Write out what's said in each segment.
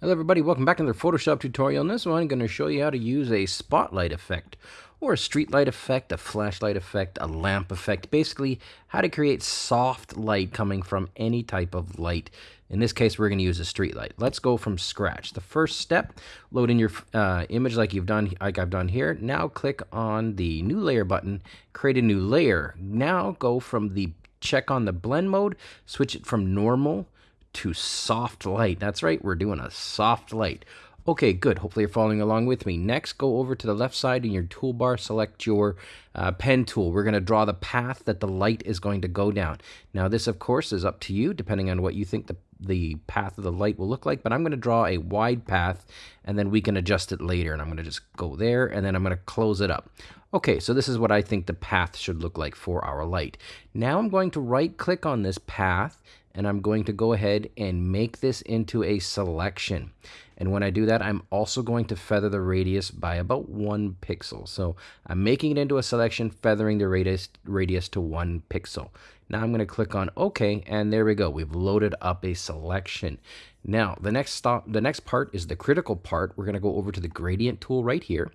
Hello everybody, welcome back to another Photoshop tutorial. In this one, I'm going to show you how to use a spotlight effect, or a street light effect, a flashlight effect, a lamp effect. Basically, how to create soft light coming from any type of light. In this case, we're going to use a street light. Let's go from scratch. The first step, load in your uh, image like you've done, like I've done here. Now click on the new layer button, create a new layer. Now go from the check on the blend mode, switch it from normal to soft light. That's right, we're doing a soft light. Okay, good. Hopefully you're following along with me. Next, go over to the left side in your toolbar, select your uh, pen tool. We're going to draw the path that the light is going to go down. Now, this, of course, is up to you, depending on what you think the, the path of the light will look like, but I'm going to draw a wide path, and then we can adjust it later, and I'm going to just go there, and then I'm going to close it up. Okay, so this is what I think the path should look like for our light. Now I'm going to right-click on this path, and I'm going to go ahead and make this into a selection. And when I do that, I'm also going to feather the radius by about one pixel. So I'm making it into a selection, feathering the radius, radius to one pixel. Now I'm going to click on OK, and there we go. We've loaded up a selection. Now, the next stop, the next part is the critical part. We're going to go over to the gradient tool right here.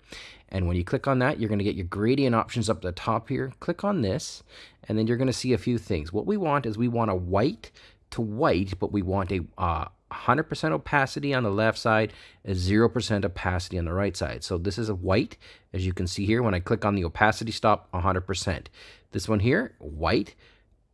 And when you click on that, you're going to get your gradient options up the top here. Click on this, and then you're going to see a few things. What we want is we want a white to white, but we want a uh, 100% uh, opacity on the left side, a 0% opacity on the right side. So this is a white, as you can see here. When I click on the opacity stop, 100%. This one here, white.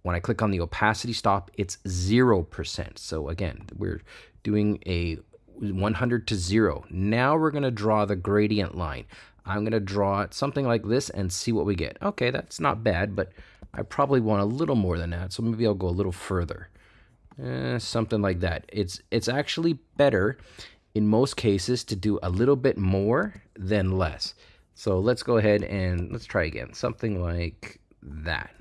When I click on the opacity stop, it's 0%. So again, we're doing a 100 to 0. Now we're going to draw the gradient line. I'm going to draw it something like this and see what we get. Okay, that's not bad, but I probably want a little more than that, so maybe I'll go a little further. Eh, something like that. It's, it's actually better in most cases to do a little bit more than less. So let's go ahead and let's try again. Something like that.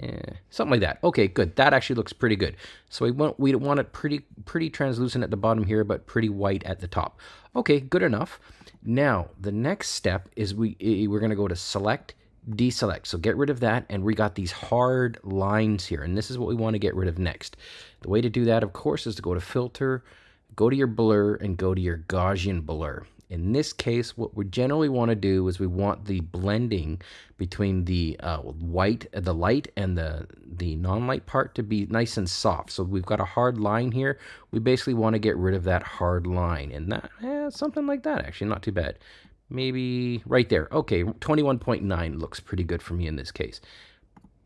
Yeah, something like that. Okay, good. That actually looks pretty good. So we want we want it pretty pretty translucent at the bottom here, but pretty white at the top. Okay, good enough. Now the next step is we we're gonna go to select deselect. So get rid of that, and we got these hard lines here, and this is what we want to get rid of next. The way to do that, of course, is to go to Filter, go to your Blur, and go to your Gaussian Blur. In this case, what we generally want to do is we want the blending between the uh, white, the light, and the, the non-light part to be nice and soft. So we've got a hard line here. We basically want to get rid of that hard line. And that, eh, something like that, actually, not too bad. Maybe right there. Okay, 21.9 looks pretty good for me in this case.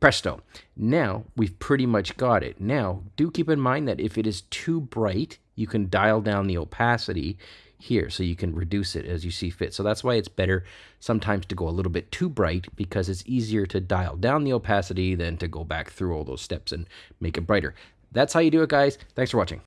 Presto. Now we've pretty much got it. Now, do keep in mind that if it is too bright, you can dial down the opacity here so you can reduce it as you see fit. So that's why it's better sometimes to go a little bit too bright because it's easier to dial down the opacity than to go back through all those steps and make it brighter. That's how you do it, guys. Thanks for watching.